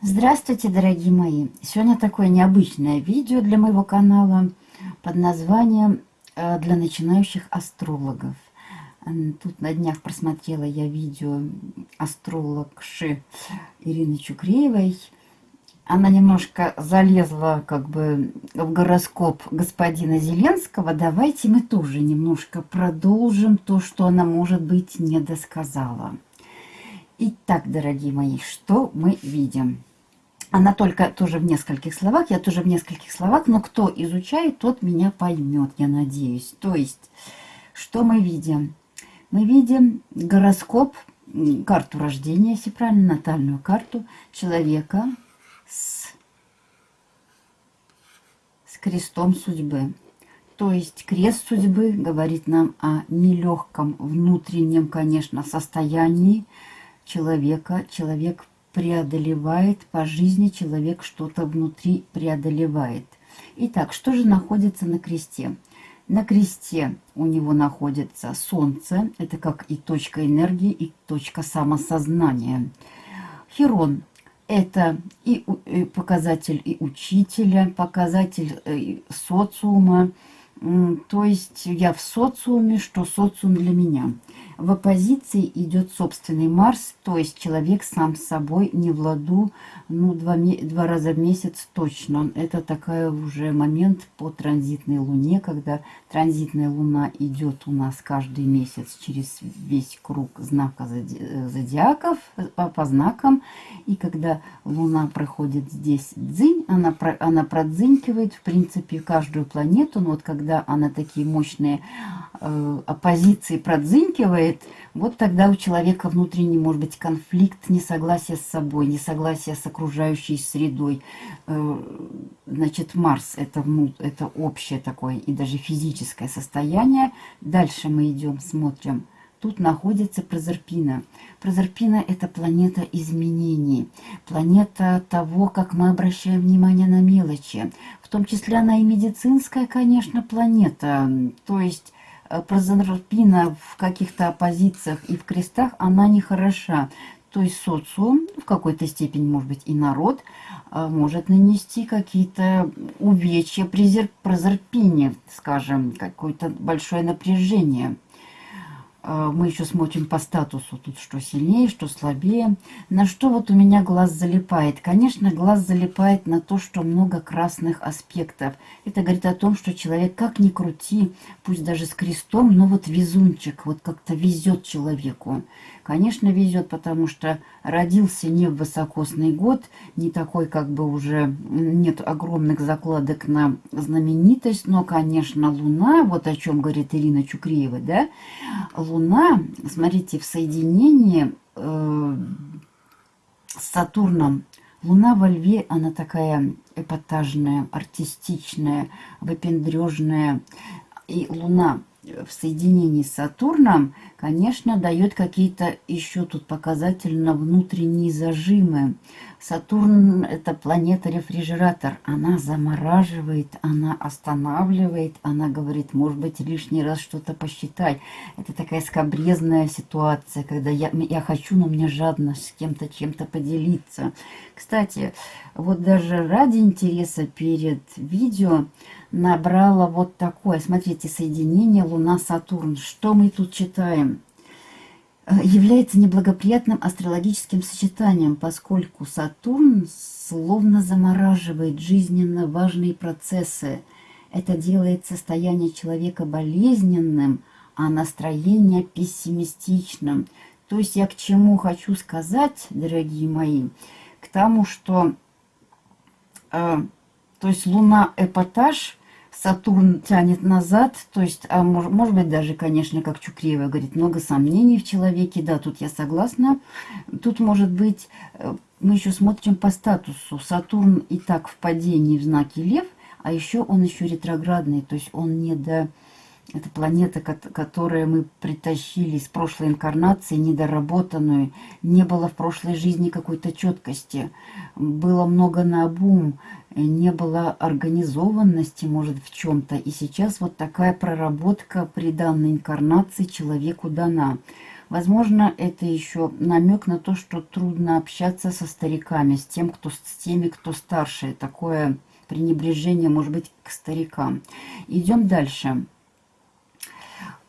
Здравствуйте, дорогие мои! Сегодня такое необычное видео для моего канала под названием э, «Для начинающих астрологов». Тут на днях просмотрела я видео астрологши Ирины Чукреевой. Она немножко залезла как бы в гороскоп господина Зеленского. Давайте мы тоже немножко продолжим то, что она, может быть, не досказала. Итак, дорогие мои, что мы видим? Она только тоже в нескольких словах, я тоже в нескольких словах, но кто изучает, тот меня поймет, я надеюсь. То есть, что мы видим? Мы видим гороскоп, карту рождения, если правильно, натальную карту человека с, с крестом судьбы. То есть крест судьбы говорит нам о нелегком внутреннем, конечно, состоянии человека. Человек преодолевает по жизни, человек что-то внутри преодолевает. Итак, что же находится на кресте? На кресте у него находится солнце, это как и точка энергии, и точка самосознания. Херон – это и показатель и учителя, показатель э, социума, то есть я в социуме, что социум для меня. В оппозиции идет собственный Марс, то есть человек сам с собой не в ладу, ну, два, два раза в месяц точно. Это такой уже момент по транзитной Луне, когда транзитная Луна идет у нас каждый месяц через весь круг знака зодиаков, по, по знакам. И когда Луна проходит здесь дзынь, она, она продзынькивает, в принципе, каждую планету. Но вот когда она такие мощные э, оппозиции продзынькивает, вот тогда у человека внутренний может быть конфликт, несогласие с собой, несогласие с окружающей средой. Э, значит, Марс это, это общее такое и даже физическое состояние. Дальше мы идем, смотрим. Тут находится Прозерпина. Прозерпина – это планета изменений, планета того, как мы обращаем внимание на мелочи. В том числе она и медицинская, конечно, планета. То есть прозорпина в каких-то оппозициях и в крестах, она не хороша. То есть социум, в какой-то степени, может быть, и народ, э, может нанести какие-то увечья, прозорпине, скажем, какое-то большое напряжение – мы еще смотрим по статусу, тут что сильнее, что слабее. На что вот у меня глаз залипает? Конечно, глаз залипает на то, что много красных аспектов. Это говорит о том, что человек как ни крути, пусть даже с крестом, но вот везунчик, вот как-то везет человеку. Конечно, везет, потому что родился не в высокосный год, не такой как бы уже нет огромных закладок на знаменитость, но, конечно, Луна, вот о чем говорит Ирина Чукреева, да, Луна, смотрите, в соединении э, с Сатурном, Луна во Льве, она такая эпатажная, артистичная, выпендрежная. И Луна в соединении с Сатурном, конечно, дает какие-то еще тут показательно внутренние зажимы. Сатурн – это планета-рефрижератор. Она замораживает, она останавливает, она говорит, может быть, лишний раз что-то посчитай. Это такая скобрезная ситуация, когда я, я хочу, но мне жадно с кем-то чем-то поделиться. Кстати, вот даже ради интереса перед видео набрала вот такое. Смотрите, соединение Луна-Сатурн. Что мы тут читаем? Э, является неблагоприятным астрологическим сочетанием, поскольку Сатурн словно замораживает жизненно важные процессы. Это делает состояние человека болезненным, а настроение пессимистичным. То есть я к чему хочу сказать, дорогие мои, к тому, что э, то есть Луна эпатаж – Сатурн тянет назад, то есть, а может, может быть, даже, конечно, как Чукреева говорит, много сомнений в человеке, да, тут я согласна. Тут, может быть, э, мы еще смотрим по статусу. Сатурн и так в падении в знаке Лев, а еще он еще ретроградный, то есть он не до Это планета, которую мы притащили из прошлой инкарнации, недоработанную. Не было в прошлой жизни какой-то четкости. Было много на обум, не было организованности, может, в чем-то. И сейчас вот такая проработка при данной инкарнации человеку дана. Возможно, это еще намек на то, что трудно общаться со стариками, с, тем, кто, с теми, кто старше. Такое пренебрежение, может быть, к старикам. Идем дальше.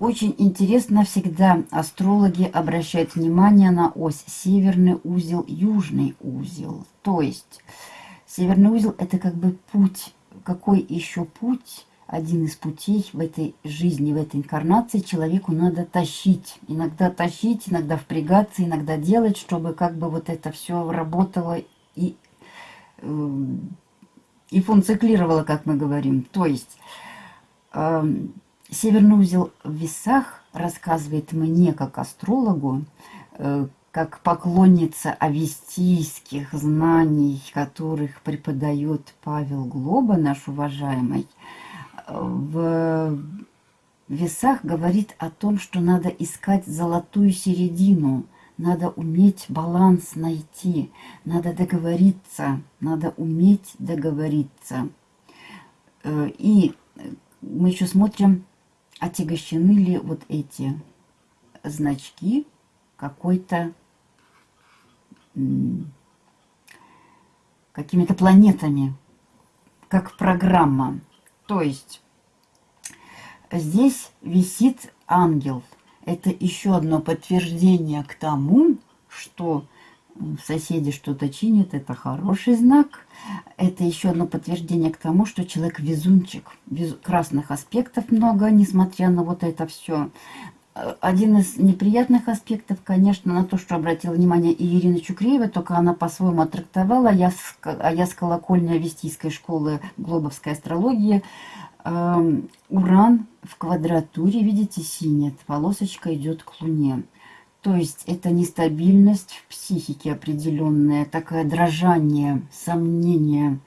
Очень интересно всегда астрологи обращают внимание на ось северный узел, южный узел. То есть северный узел это как бы путь. Какой еще путь? Один из путей в этой жизни, в этой инкарнации человеку надо тащить. Иногда тащить, иногда впрягаться, иногда делать, чтобы как бы вот это все работало и, э, и функционировало, как мы говорим. То есть... Э, Северный узел в весах рассказывает мне, как астрологу, э, как поклонница авестийских знаний, которых преподает Павел Глоба, наш уважаемый, в весах говорит о том, что надо искать золотую середину, надо уметь баланс найти, надо договориться, надо уметь договориться. Э, и мы еще смотрим отягощены ли вот эти значки какой-то какими-то планетами, как программа. То есть здесь висит ангел. Это еще одно подтверждение к тому, что соседи что-то чинят, это хороший знак. Это еще одно подтверждение к тому, что человек везунчик. Вез... Красных аспектов много, несмотря на вот это все. Один из неприятных аспектов, конечно, на то, что обратила внимание и Ирина Чукреева, только она по-своему оттрактовала, я с, а я с колокольни Авестийской школы Глобовской астрологии. Эм, уран в квадратуре, видите, синяя полосочка идет к Луне. То есть это нестабильность в психике определенная, такое дрожание, сомнение.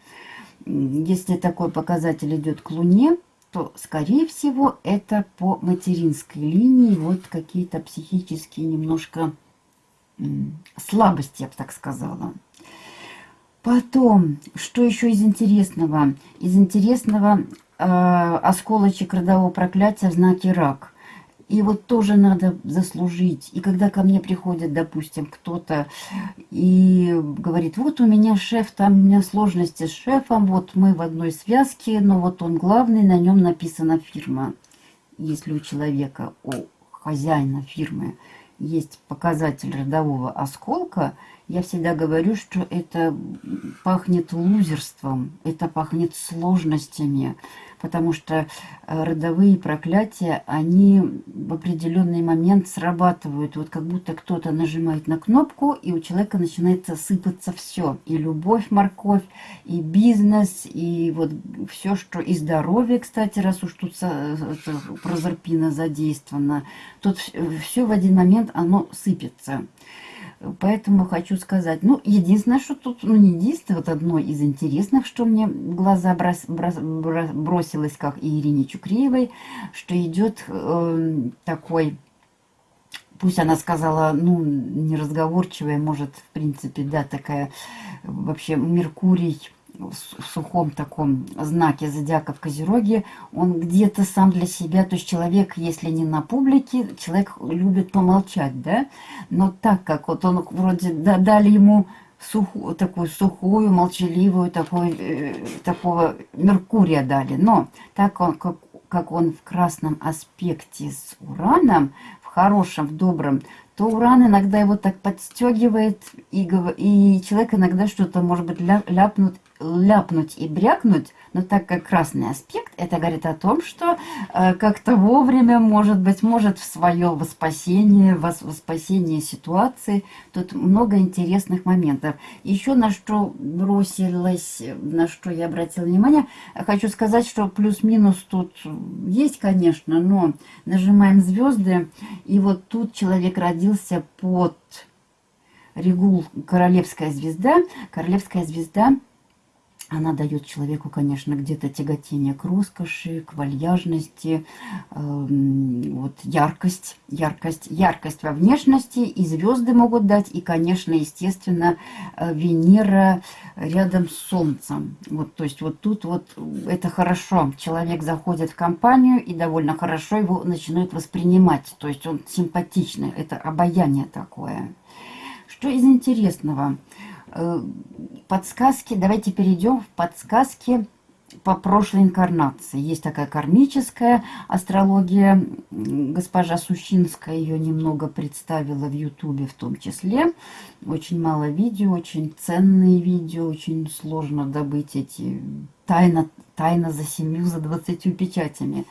Если такой показатель идет к Луне, то, скорее всего, это по материнской линии вот какие-то психические немножко слабости, я бы так сказала. Потом, что еще из интересного? Из интересного э, осколочек родового проклятия в знаке рак. И вот тоже надо заслужить. И когда ко мне приходит, допустим, кто-то и говорит, вот у меня шеф, там у меня сложности с шефом, вот мы в одной связке, но вот он главный, на нем написана фирма. Если у человека, у хозяина фирмы есть показатель родового осколка, я всегда говорю, что это пахнет лузерством, это пахнет сложностями, потому что э, родовые проклятия, они в определенный момент срабатывают. Вот как будто кто-то нажимает на кнопку, и у человека начинает сыпаться все. И любовь, морковь, и бизнес, и вот все, что... И здоровье, кстати, раз уж тут прозорпина задействована. Тут все в один момент оно сыпется. Поэтому хочу сказать, ну, единственное, что тут, ну, не единственное, вот одно из интересных, что мне в глаза брос, брос, бросилось, как и Ирине Чукреевой, что идет э, такой, пусть она сказала, ну, неразговорчивая, может, в принципе, да, такая, вообще, Меркурий, в сухом таком знаке зодиака в Козероге, он где-то сам для себя, то есть человек, если не на публике, человек любит помолчать, да, но так как вот он вроде дали ему сухую, такую сухую, молчаливую, такой, э, такого Меркурия дали, но так он, как, как он в красном аспекте с Ураном, в хорошем, в добром, то уран иногда его так подстегивает, и, и человек иногда что-то, может быть, ляпнут ляпнуть и брякнуть, но так как красный аспект, это говорит о том, что э, как-то вовремя, может быть, может в свое воспасение, вос, воспасение ситуации. Тут много интересных моментов. Еще на что бросилась, на что я обратила внимание, хочу сказать, что плюс-минус тут есть, конечно, но нажимаем звезды, и вот тут человек родился под Регул Королевская звезда. Королевская звезда – она дает человеку, конечно, где-то тяготение к роскоши, к вальяжности, э, вот яркость, яркость, яркость во внешности, и звезды могут дать, и, конечно, естественно, э, Венера рядом с Солнцем. Вот, то есть вот тут вот это хорошо. Человек заходит в компанию и довольно хорошо его начинают воспринимать. То есть он симпатичный, это обаяние такое. Что из интересного? Подсказки, давайте перейдем в подсказки по прошлой инкарнации. Есть такая кармическая астрология, госпожа Сущинская ее немного представила в Ютубе в том числе. Очень мало видео, очень ценные видео, очень сложно добыть эти тайна, тайна за семью, за двадцатью печатями.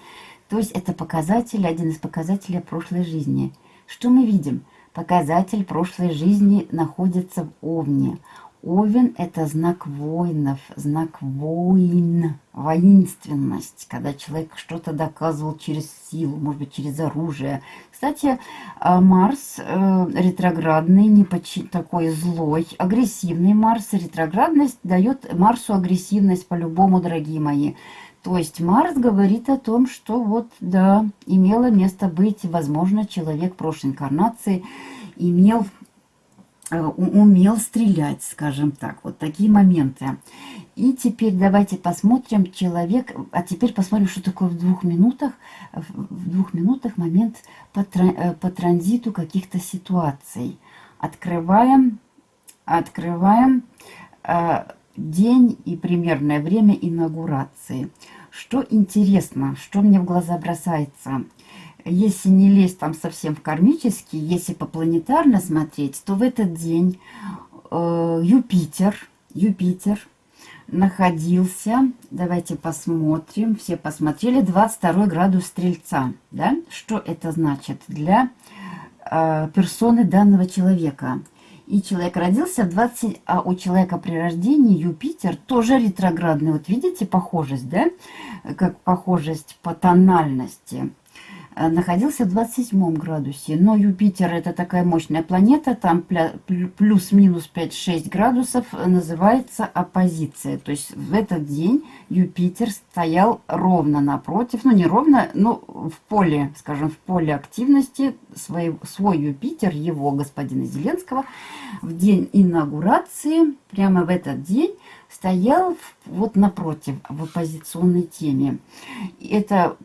То есть это показатель, один из показателей прошлой жизни. Что мы видим? Показатель прошлой жизни находится в Овне. Овен – это знак воинов, знак воин, воинственность, когда человек что-то доказывал через силу, может быть, через оружие. Кстати, а, Марс э, ретроградный, не почти такой злой, агрессивный Марс. Ретроградность дает Марсу агрессивность по-любому, дорогие мои. То есть Марс говорит о том, что вот, да, имело место быть, возможно, человек прошлой инкарнации имел, э, умел стрелять, скажем так, вот такие моменты. И теперь давайте посмотрим человек, а теперь посмотрим, что такое в двух минутах, в двух минутах момент по, э, по транзиту каких-то ситуаций. Открываем, открываем э, день и примерное время инаугурации. Что интересно, что мне в глаза бросается, если не лезть там совсем в кармический, если попланетарно смотреть, то в этот день э, Юпитер, Юпитер находился, давайте посмотрим, все посмотрели, 22 градус Стрельца, да? Что это значит для э, персоны данного человека? И человек родился в 20... А у человека при рождении Юпитер тоже ретроградный. Вот видите похожесть, да? Как похожесть по тональности. Э, находился в 27 градусе. Но Юпитер это такая мощная планета, там плюс-минус 5-6 градусов э, называется оппозиция. То есть в этот день Юпитер стоял ровно напротив, ну не ровно, но в поле, скажем, в поле активности свой, свой Юпитер, его господина Зеленского, в день инаугурации, прямо в этот день, стоял вот напротив в оппозиционной теме. Это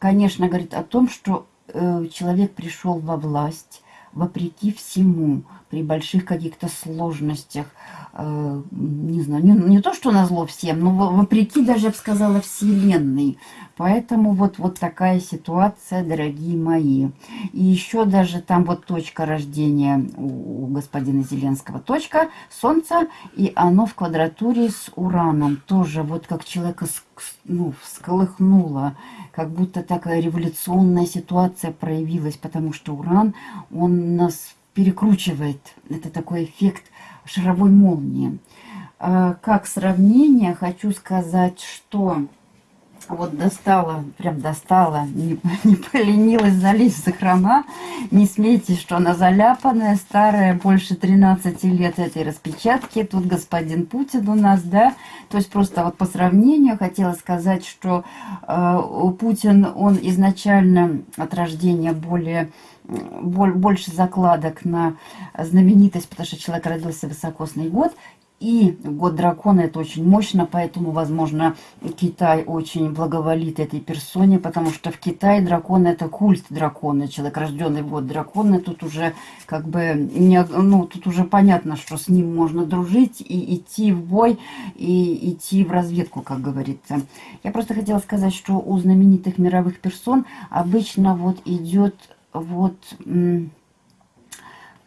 конечно, говорит о том, что э, человек пришел во власть вопреки всему, при больших каких-то сложностях, э, не знаю, не, не то, что на всем, но вопреки даже, я бы сказала, вселенной. Поэтому вот, вот такая ситуация, дорогие мои. И еще даже там вот точка рождения у, у господина Зеленского, точка Солнца, и оно в квадратуре с Ураном. Тоже вот как человека ну, всколыхнуло, как будто такая революционная ситуация проявилась, потому что Уран, он нас перекручивает. Это такой эффект шаровой молнии. А, как сравнение хочу сказать, что вот достала, прям достала, не, не поленилась залезть сохрана. Не смейте, что она заляпанная, старая, больше 13 лет этой распечатки. Тут господин Путин у нас, да. То есть просто вот по сравнению хотела сказать, что э, Путин, он изначально от рождения более больше закладок на знаменитость, потому что человек родился в высокосный год, и год дракона это очень мощно, поэтому, возможно, Китай очень благоволит этой персоне, потому что в Китае дракон это культ дракона. Человек, рожденный в год дракона, тут уже как бы, не, ну, тут уже понятно, что с ним можно дружить и идти в бой, и идти в разведку, как говорится. Я просто хотела сказать, что у знаменитых мировых персон обычно вот идет вот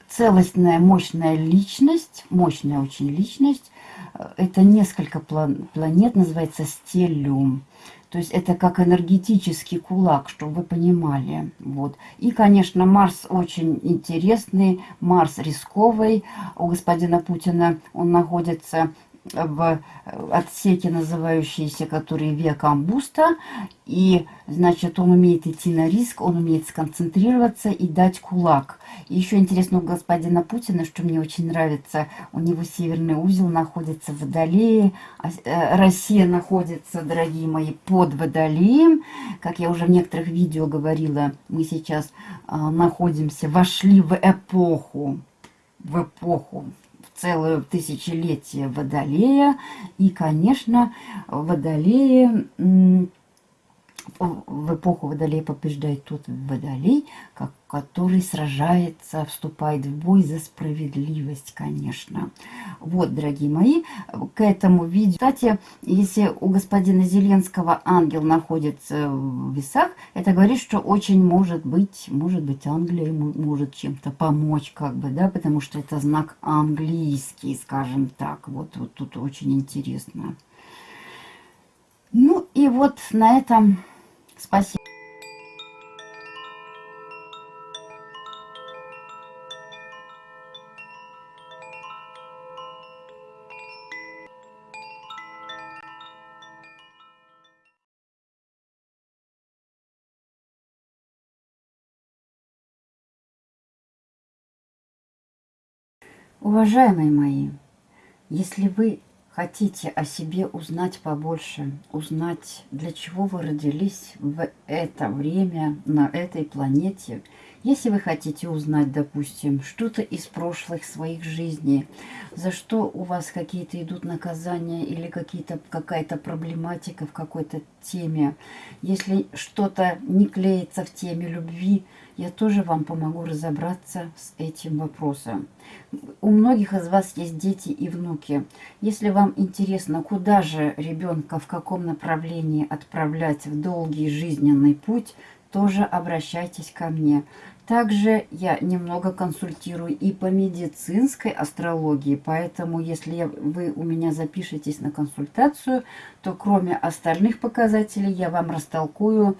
целостная, мощная личность, мощная очень личность. Это несколько планет, называется стеллиум. То есть это как энергетический кулак, чтобы вы понимали. Вот. И, конечно, Марс очень интересный, Марс рисковый. У господина Путина он находится в отсеке, называющиеся, которые веком буста. И, значит, он умеет идти на риск, он умеет сконцентрироваться и дать кулак. И еще интересно у господина Путина, что мне очень нравится, у него северный узел находится в Водолее, а, э, Россия находится, дорогие мои, под Водолеем. Как я уже в некоторых видео говорила, мы сейчас а, находимся, вошли в эпоху, в эпоху целое тысячелетие Водолея. И, конечно, Водолея в эпоху Водолея побеждает тот Водолей, как, который сражается, вступает в бой за справедливость, конечно. Вот, дорогие мои, к этому видео. Кстати, если у господина Зеленского ангел находится в весах, это говорит, что очень может быть, может быть, Англия ему может чем-то помочь, как бы, да, потому что это знак английский, скажем так. Вот, вот тут очень интересно. Ну и вот на этом Спасибо. Уважаемые мои, если вы хотите о себе узнать побольше, узнать, для чего вы родились в это время на этой планете, если вы хотите узнать, допустим, что-то из прошлых своих жизней, за что у вас какие-то идут наказания или какая-то проблематика в какой-то теме, если что-то не клеится в теме любви, я тоже вам помогу разобраться с этим вопросом. У многих из вас есть дети и внуки. Если вам интересно, куда же ребенка, в каком направлении отправлять в долгий жизненный путь, тоже обращайтесь ко мне. Также я немного консультирую и по медицинской астрологии, поэтому если вы у меня запишетесь на консультацию, то кроме остальных показателей я вам растолкую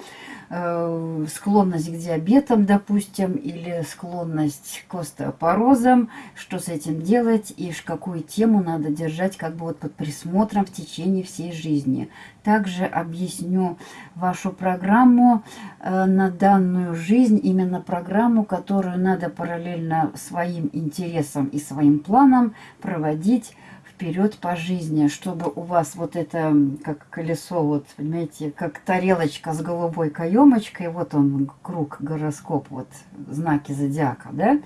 э, склонность к диабетам, допустим, или склонность к остеопорозам, что с этим делать и какую тему надо держать как бы вот под присмотром в течение всей жизни. Также объясню вашу программу э, на данную жизнь, именно программу, которую надо параллельно своим интересам и своим планам проводить вперед по жизни, чтобы у вас вот это, как колесо, вот, понимаете, как тарелочка с голубой каемочкой, вот он, круг, гороскоп, вот, знаки зодиака, да,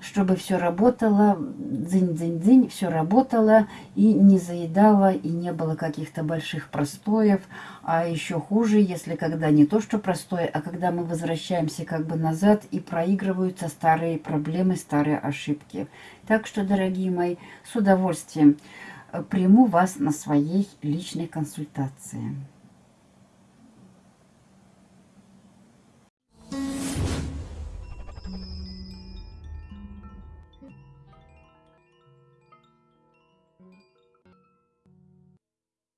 чтобы все работало, дзынь-дзынь-дзынь, все работало и не заедало, и не было каких-то больших простоев, а еще хуже, если когда не то, что простое, а когда мы возвращаемся как бы назад и проигрываются старые проблемы, старые ошибки. Так что, дорогие мои, с удовольствием э, приму вас на своей личной консультации.